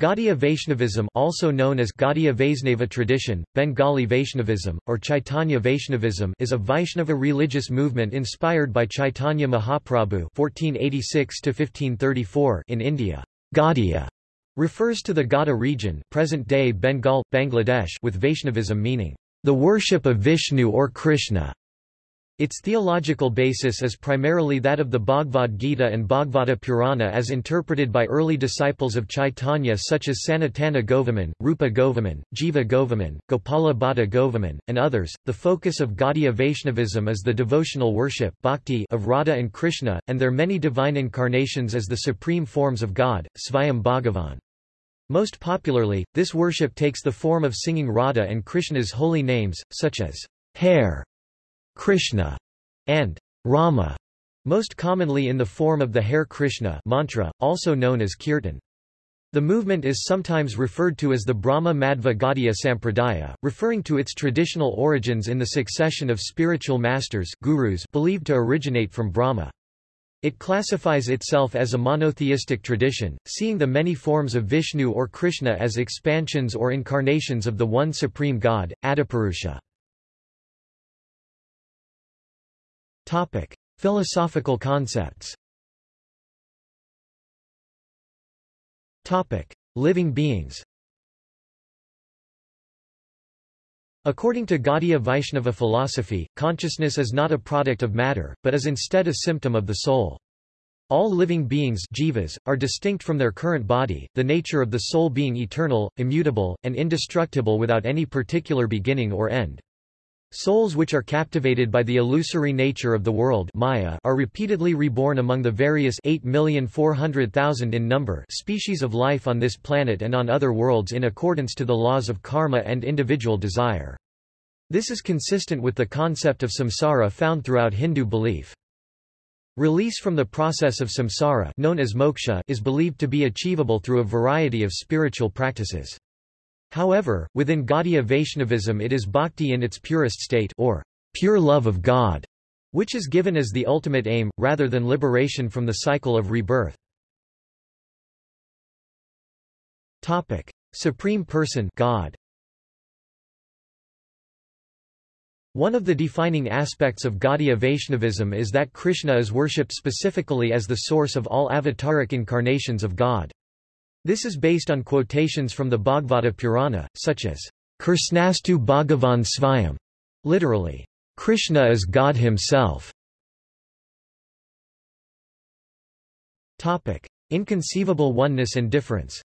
Gaudiya Vaishnavism also known as Gaudiya tradition, Bengali Vaishnavism, or Chaitanya Vaishnavism is a Vaishnava religious movement inspired by Chaitanya Mahaprabhu (1486–1534) in India. Gaudiya refers to the Gauda region present-day Bengal, Bangladesh with Vaishnavism meaning, the worship of Vishnu or Krishna. Its theological basis is primarily that of the Bhagavad Gita and Bhagavata Purana as interpreted by early disciples of Chaitanya such as Sanatana Goswami, Rupa Goswami, Jiva Goswami, Gopala Bhatta Goswami, and others. The focus of Gaudiya Vaishnavism is the devotional worship bhakti of Radha and Krishna, and their many divine incarnations as the supreme forms of God, Svayam Bhagavan. Most popularly, this worship takes the form of singing Radha and Krishna's holy names, such as Hare, Krishna, and Rama, most commonly in the form of the Hare Krishna mantra, also known as kirtan. The movement is sometimes referred to as the Brahma Madhva Gaudiya Sampradaya, referring to its traditional origins in the succession of spiritual masters gurus believed to originate from Brahma. It classifies itself as a monotheistic tradition, seeing the many forms of Vishnu or Krishna as expansions or incarnations of the one supreme God, Adipurusha. Topic: Philosophical concepts. Topic: Living beings. According to Gaudiya Vaishnava philosophy, consciousness is not a product of matter, but is instead a symptom of the soul. All living beings jivas, are distinct from their current body, the nature of the soul being eternal, immutable, and indestructible without any particular beginning or end. Souls which are captivated by the illusory nature of the world Maya are repeatedly reborn among the various 8,400,000 in number species of life on this planet and on other worlds in accordance to the laws of karma and individual desire. This is consistent with the concept of samsara found throughout Hindu belief. Release from the process of samsara known as moksha is believed to be achievable through a variety of spiritual practices. However, within Gaudiya Vaishnavism it is bhakti in its purest state or pure love of God, which is given as the ultimate aim, rather than liberation from the cycle of rebirth. Topic. Supreme Person God. One of the defining aspects of Gaudiya Vaishnavism is that Krishna is worshipped specifically as the source of all avataric incarnations of God. This is based on quotations from the Bhagavata Purana, such as, Krishnastu Bhagavan Svayam, literally, Krishna is God himself. Topic. Inconceivable oneness and difference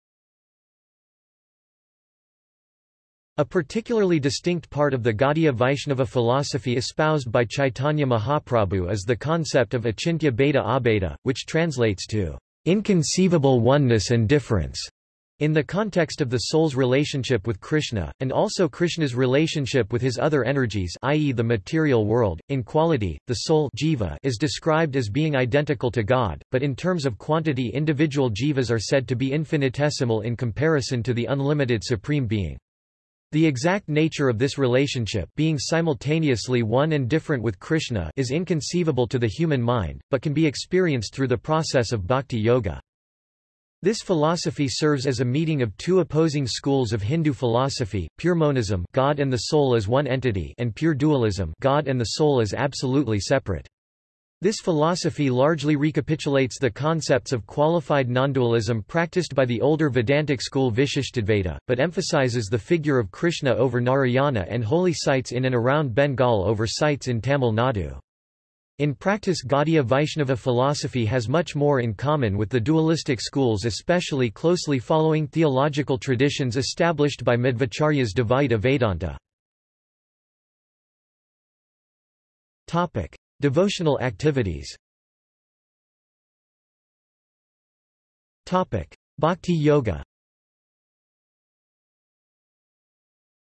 A particularly distinct part of the Gaudiya Vaishnava philosophy espoused by Chaitanya Mahaprabhu is the concept of achintya bheda abheda, which translates to inconceivable oneness and difference in the context of the soul's relationship with Krishna, and also Krishna's relationship with his other energies i.e. the material world, in quality, the soul jiva is described as being identical to God, but in terms of quantity individual jivas are said to be infinitesimal in comparison to the unlimited Supreme Being. The exact nature of this relationship being simultaneously one and different with Krishna is inconceivable to the human mind, but can be experienced through the process of bhakti yoga. This philosophy serves as a meeting of two opposing schools of Hindu philosophy, pure monism God and the soul as one entity and pure dualism God and the soul as absolutely separate. This philosophy largely recapitulates the concepts of qualified nondualism practiced by the older Vedantic school Vishishtadvaita, but emphasizes the figure of Krishna over Narayana and holy sites in and around Bengal over sites in Tamil Nadu. In practice Gaudiya Vaishnava philosophy has much more in common with the dualistic schools especially closely following theological traditions established by Madhvacharyas Dvaita Vedanta. Topic. Devotional activities Bhakti Yoga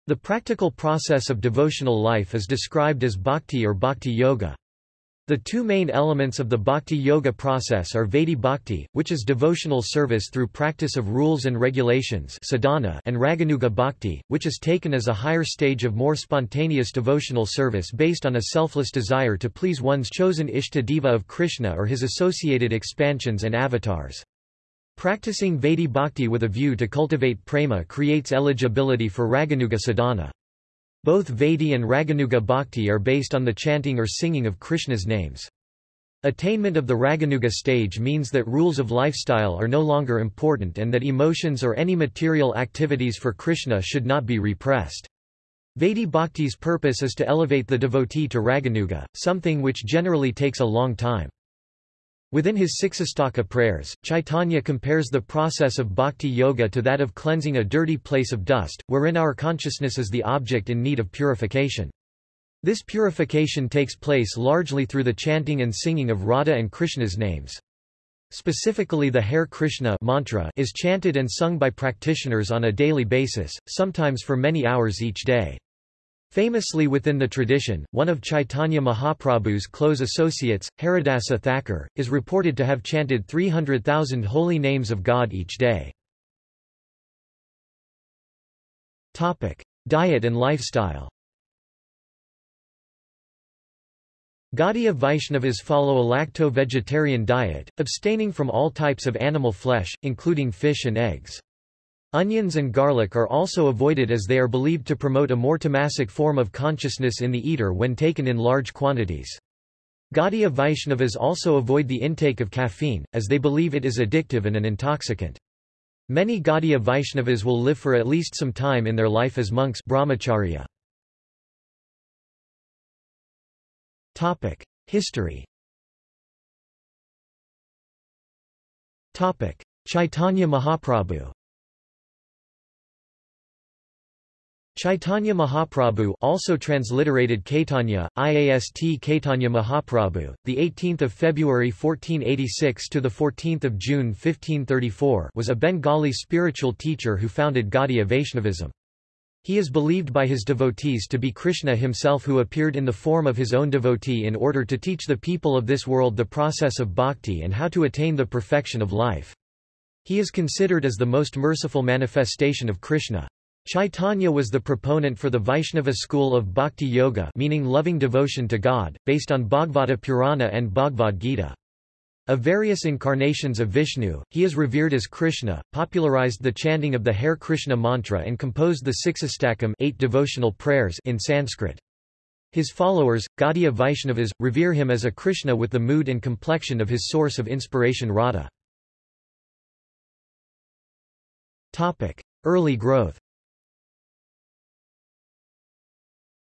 The practical process of devotional life is described as bhakti or bhakti yoga. The two main elements of the bhakti yoga process are Vaidhi bhakti, which is devotional service through practice of rules and regulations sadhana, and Raganuga bhakti, which is taken as a higher stage of more spontaneous devotional service based on a selfless desire to please one's chosen Ishta Deva of Krishna or his associated expansions and avatars. Practicing Vaidhi Bhakti with a view to cultivate prema creates eligibility for Raganuga sadhana. Both Vaidhi and Raganuga Bhakti are based on the chanting or singing of Krishna's names. Attainment of the Raganuga stage means that rules of lifestyle are no longer important and that emotions or any material activities for Krishna should not be repressed. Vaidhi Bhakti's purpose is to elevate the devotee to Raganuga, something which generally takes a long time. Within his Siksastaka prayers, Chaitanya compares the process of bhakti yoga to that of cleansing a dirty place of dust, wherein our consciousness is the object in need of purification. This purification takes place largely through the chanting and singing of Radha and Krishna's names. Specifically the Hare Krishna mantra is chanted and sung by practitioners on a daily basis, sometimes for many hours each day. Famously within the tradition, one of Chaitanya Mahaprabhu's close associates, Haridasa Thakur, is reported to have chanted 300,000 holy names of God each day. Topic. Diet and lifestyle Gaudiya Vaishnavas follow a lacto-vegetarian diet, abstaining from all types of animal flesh, including fish and eggs. Onions and garlic are also avoided as they are believed to promote a more tamasic form of consciousness in the eater when taken in large quantities. Gaudiya Vaishnavas also avoid the intake of caffeine, as they believe it is addictive and an intoxicant. Many Gaudiya Vaishnavas will live for at least some time in their life as monks brahmacharya. History Chaitanya Mahaprabhu Chaitanya Mahaprabhu also transliterated Caitanya, IAST Caitanya Mahaprabhu, the 18th of February 1486 to the 14th of June 1534 was a Bengali spiritual teacher who founded Gaudiya Vaishnavism. He is believed by his devotees to be Krishna himself who appeared in the form of his own devotee in order to teach the people of this world the process of bhakti and how to attain the perfection of life. He is considered as the most merciful manifestation of Krishna. Chaitanya was the proponent for the Vaishnava school of Bhakti Yoga meaning loving devotion to God, based on Bhagavata Purana and Bhagavad Gita. Of various incarnations of Vishnu, he is revered as Krishna, popularized the chanting of the Hare Krishna mantra and composed the Siksastakam eight devotional prayers in Sanskrit. His followers, Gaudiya Vaishnavas, revere him as a Krishna with the mood and complexion of his source of inspiration Radha. Early growth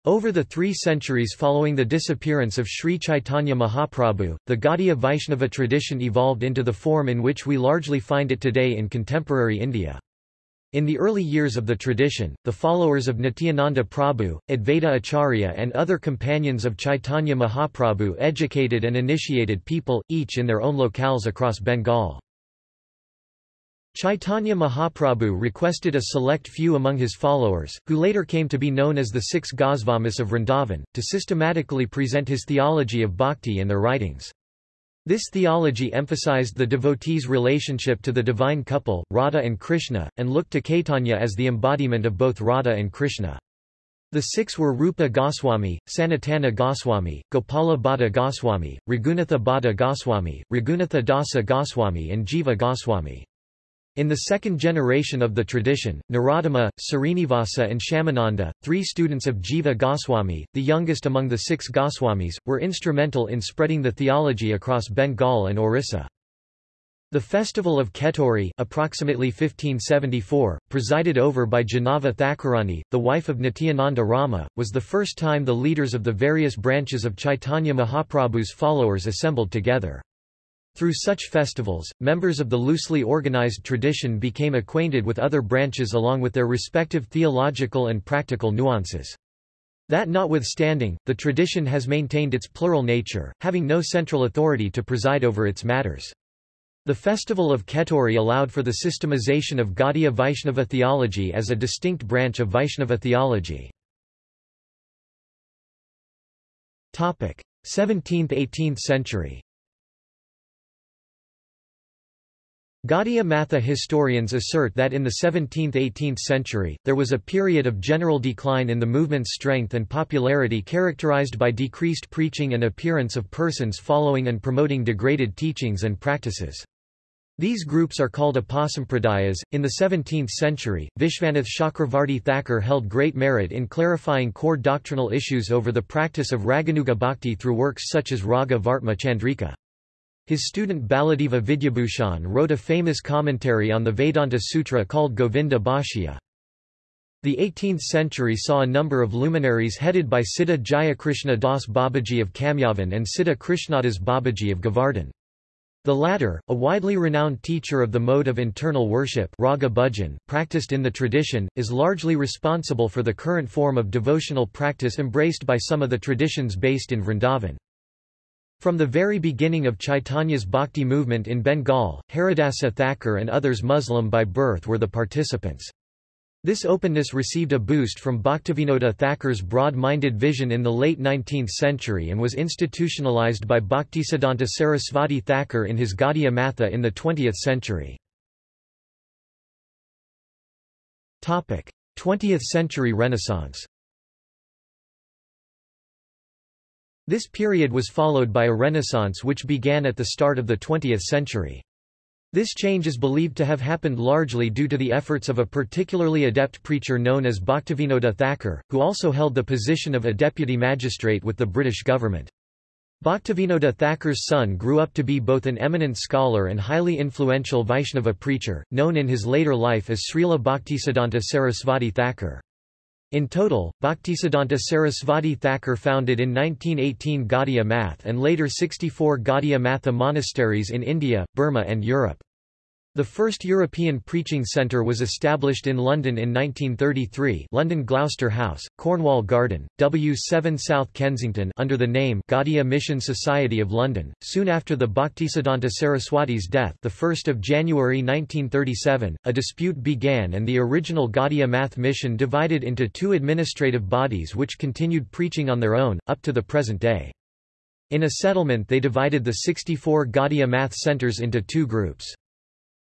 Over the three centuries following the disappearance of Sri Chaitanya Mahaprabhu, the Gaudiya Vaishnava tradition evolved into the form in which we largely find it today in contemporary India. In the early years of the tradition, the followers of Nityananda Prabhu, Advaita Acharya and other companions of Chaitanya Mahaprabhu educated and initiated people, each in their own locales across Bengal. Chaitanya Mahaprabhu requested a select few among his followers, who later came to be known as the six Gosvamis of Vrindavan, to systematically present his theology of bhakti in their writings. This theology emphasized the devotee's relationship to the divine couple, Radha and Krishna, and looked to Caitanya as the embodiment of both Radha and Krishna. The six were Rupa Goswami, Sanatana Goswami, Gopala Bhatta Goswami, Raghunatha Bhatta Goswami, Raghunatha Dasa Goswami and Jiva Goswami. In the second generation of the tradition, Narottama, Srinivasa and Shyamananda, three students of Jiva Goswami, the youngest among the six Goswamis, were instrumental in spreading the theology across Bengal and Orissa. The festival of Kheturi approximately 1574, presided over by Jahnava Thakurani, the wife of Nityananda Rama, was the first time the leaders of the various branches of Chaitanya Mahaprabhu's followers assembled together. Through such festivals, members of the loosely organized tradition became acquainted with other branches along with their respective theological and practical nuances. That notwithstanding, the tradition has maintained its plural nature, having no central authority to preside over its matters. The festival of Kheturi allowed for the systemization of Gaudiya Vaishnava theology as a distinct branch of Vaishnava theology. 17th–18th century Gaudiya Matha historians assert that in the 17th–18th century, there was a period of general decline in the movement's strength and popularity characterized by decreased preaching and appearance of persons following and promoting degraded teachings and practices. These groups are called upasampradayas. In the 17th century, Vishvanath Chakravarti Thakur held great merit in clarifying core doctrinal issues over the practice of Raganuga Bhakti through works such as Raga Vartma Chandrika. His student Baladeva Vidyabhushan wrote a famous commentary on the Vedanta Sutra called Govinda Bhashya. The 18th century saw a number of luminaries headed by Siddha Jayakrishna Das Babaji of Kamyavan and Siddha Krishnadas Babaji of Govardhan. The latter, a widely renowned teacher of the mode of internal worship raga bhajan practiced in the tradition, is largely responsible for the current form of devotional practice embraced by some of the traditions based in Vrindavan. From the very beginning of Chaitanya's bhakti movement in Bengal, Haridasa Thakur and others Muslim by birth were the participants. This openness received a boost from Bhaktivinoda Thakur's broad-minded vision in the late 19th century and was institutionalized by Bhaktisiddhanta Sarasvati Thakur in his Gaudiya Matha in the 20th century. 20th century Renaissance This period was followed by a renaissance which began at the start of the 20th century. This change is believed to have happened largely due to the efforts of a particularly adept preacher known as Bhaktivinoda Thakur, who also held the position of a deputy magistrate with the British government. Bhaktivinoda Thakur's son grew up to be both an eminent scholar and highly influential Vaishnava preacher, known in his later life as Srila Bhaktisiddhanta Sarasvati Thakur. In total, Bhaktisiddhanta Sarasvati Thakur founded in 1918 Gaudiya Math and later 64 Gaudiya Matha monasteries in India, Burma and Europe. The first European preaching centre was established in London in 1933 London Gloucester House, Cornwall Garden, W7 South Kensington under the name Gaudiya Mission Society of London. Soon after the Bhaktisiddhanta Saraswati's death the 1st of January 1937, a dispute began and the original Gaudiya Math mission divided into two administrative bodies which continued preaching on their own, up to the present day. In a settlement they divided the 64 Gaudiya Math centres into two groups.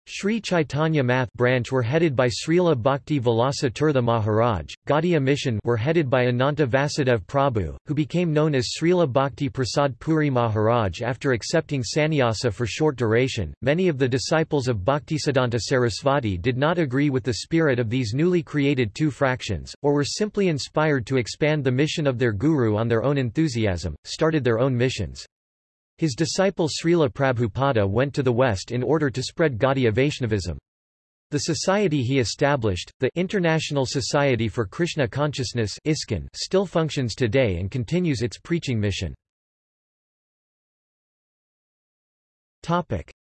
Sri Chaitanya Math branch were headed by Srila Bhakti Vilasa Tirtha Maharaj, Gaudiya Mission were headed by Ananta Vasudev Prabhu, who became known as Srila Bhakti Prasad Puri Maharaj after accepting sannyasa for short duration. Many of the disciples of Bhaktisiddhanta Sarasvati did not agree with the spirit of these newly created two fractions, or were simply inspired to expand the mission of their guru on their own enthusiasm, started their own missions. His disciple Srila Prabhupada went to the West in order to spread Gaudiya Vaishnavism. The society he established, the International Society for Krishna Consciousness ISKCON, still functions today and continues its preaching mission.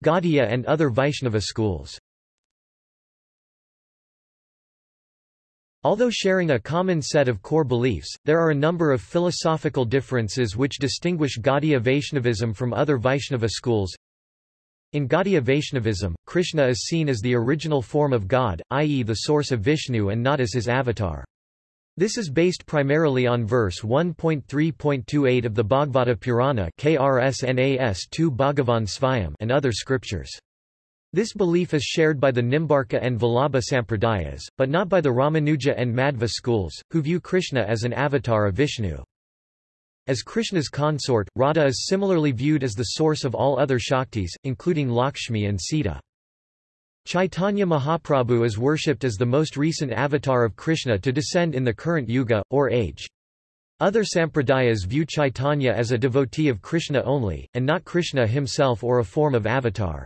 Gaudiya and other Vaishnava schools Although sharing a common set of core beliefs, there are a number of philosophical differences which distinguish Gaudiya Vaishnavism from other Vaishnava schools. In Gaudiya Vaishnavism, Krishna is seen as the original form of God, i.e. the source of Vishnu and not as his avatar. This is based primarily on verse 1.3.28 of the Bhagavata Purana KRSNAS 2 Bhagavan and other scriptures. This belief is shared by the Nimbarka and Vallabha Sampradayas, but not by the Ramanuja and Madhva schools, who view Krishna as an avatar of Vishnu. As Krishna's consort, Radha is similarly viewed as the source of all other Shaktis, including Lakshmi and Sita. Chaitanya Mahaprabhu is worshipped as the most recent avatar of Krishna to descend in the current yuga, or age. Other sampradayas view Chaitanya as a devotee of Krishna only, and not Krishna himself or a form of avatar.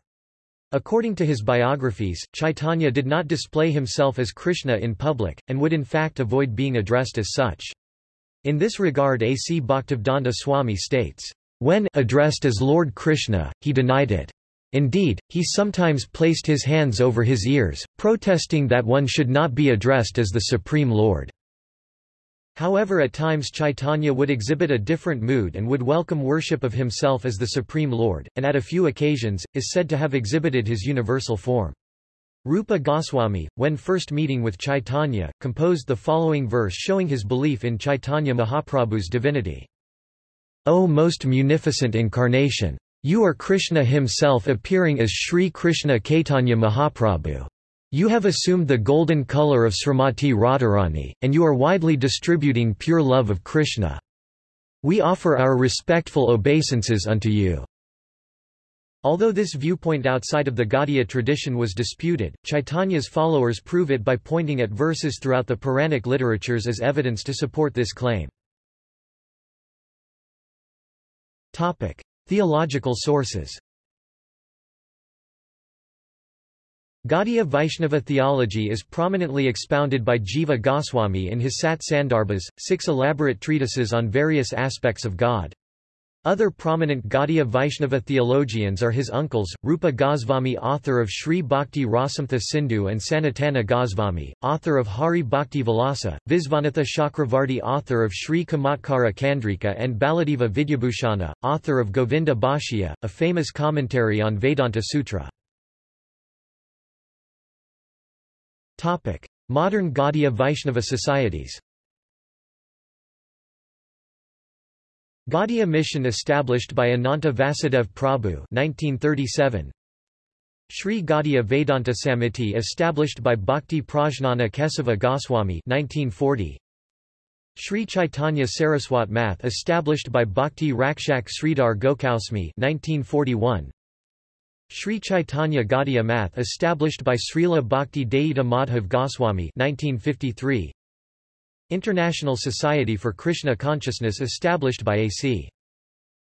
According to his biographies, Chaitanya did not display himself as Krishna in public, and would in fact avoid being addressed as such. In this regard A. C. Bhaktivedanta Swami states, "...when addressed as Lord Krishna, he denied it. Indeed, he sometimes placed his hands over his ears, protesting that one should not be addressed as the Supreme Lord." However at times Chaitanya would exhibit a different mood and would welcome worship of himself as the Supreme Lord, and at a few occasions, is said to have exhibited his universal form. Rupa Goswami, when first meeting with Chaitanya, composed the following verse showing his belief in Chaitanya Mahaprabhu's divinity. O most munificent incarnation! You are Krishna himself appearing as Sri Krishna Caitanya Mahaprabhu. You have assumed the golden color of Srimati Radharani, and you are widely distributing pure love of Krishna. We offer our respectful obeisances unto you. Although this viewpoint outside of the Gaudiya tradition was disputed, Chaitanya's followers prove it by pointing at verses throughout the Puranic literatures as evidence to support this claim. Theological sources Gaudiya Vaishnava theology is prominently expounded by Jiva Goswami in his Sat Sandarbhas, six elaborate treatises on various aspects of God. Other prominent Gaudiya Vaishnava theologians are his uncles, Rupa Goswami author of Sri Bhakti Rasamrtha Sindhu and Sanatana Goswami, author of Hari Bhakti Vilasa, Visvanatha Chakravarti author of Sri Kamatkara Chandrika and Baladeva Vidyabhushana, author of Govinda Bhashya, a famous commentary on Vedanta Sutra. Modern Gaudiya Vaishnava societies Gaudiya mission established by Ananta Vasudev Prabhu 1937. Sri Gaudiya Vedanta Samiti established by Bhakti Prajnana Kesava Goswami 1940. Sri Chaitanya Saraswat Math established by Bhakti Rakshak Sridhar Goswami 1941. Sri Chaitanya Gaudiya Math established by Srila Bhakti Daita Madhav Goswami 1953. International Society for Krishna Consciousness established by A.C.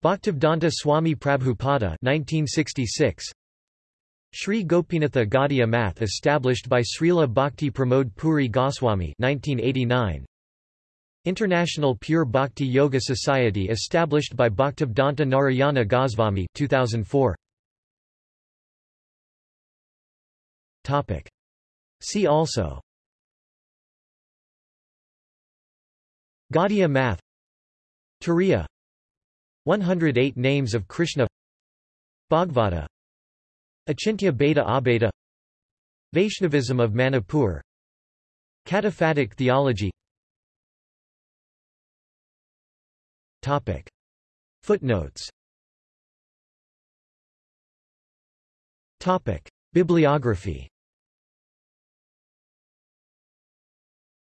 Bhaktivedanta Swami Prabhupada 1966. Sri Gopinatha Gaudiya Math established by Srila Bhakti Pramod Puri Goswami 1989. International Pure Bhakti Yoga Society established by Bhaktivedanta Narayana Goswami 2004. Topic. See also. Gaudiya math. Turiya. 108 names of Krishna. Bhagavata. Achintya Bheda Abheda. Vaishnavism of Manipur. Cataphatic theology. Topic. Footnotes. Topic. Bibliography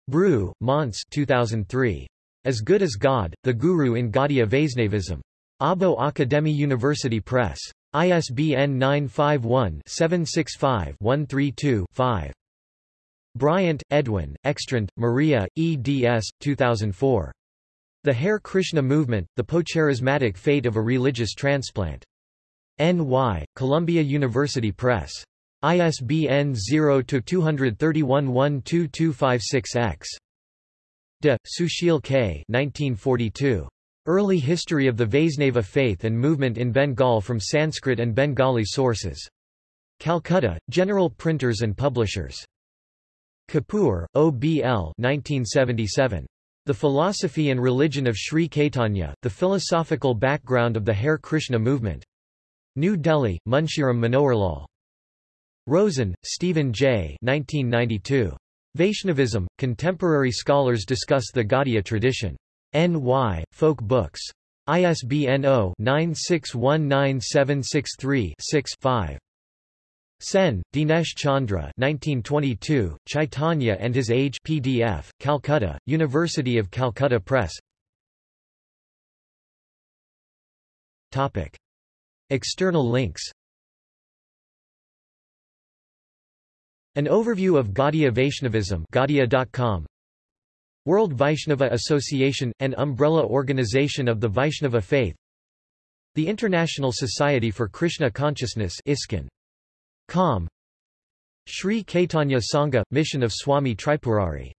Broo, Mons 2003. As Good as God, The Guru in Gaudiya Vaisnavism. Abo Akademi University Press. ISBN 951-765-132-5. Bryant, Edwin, Ekstrand, Maria, eds. 2004. The Hare Krishna Movement, The Postcharismatic Fate of a Religious Transplant. N.Y., Columbia University Press. ISBN 0-231-12256-X. De, Sushil K. 1942. Early History of the Vaisnava Faith and Movement in Bengal from Sanskrit and Bengali Sources. Calcutta, General Printers and Publishers. Kapoor, O.B.L. 1977. The Philosophy and Religion of Sri Caitanya, The Philosophical Background of the Hare Krishna Movement. New Delhi, Munshiram Manoharlal. Rosen, Stephen J. 1992. Vaishnavism, Contemporary Scholars Discuss the Gaudiya Tradition. N.Y., Folk Books. ISBN 0-9619763-6-5. Sen, Dinesh Chandra 1922, Chaitanya and His Age PDF, Calcutta, University of Calcutta Press Topic. External links An overview of Gaudiya Vaishnavism Gaudiya.com World Vaishnava Association, an umbrella organization of the Vaishnava faith. The International Society for Krishna Consciousness ISKCON. Com. Sri Caitanya Sangha, Mission of Swami Tripurari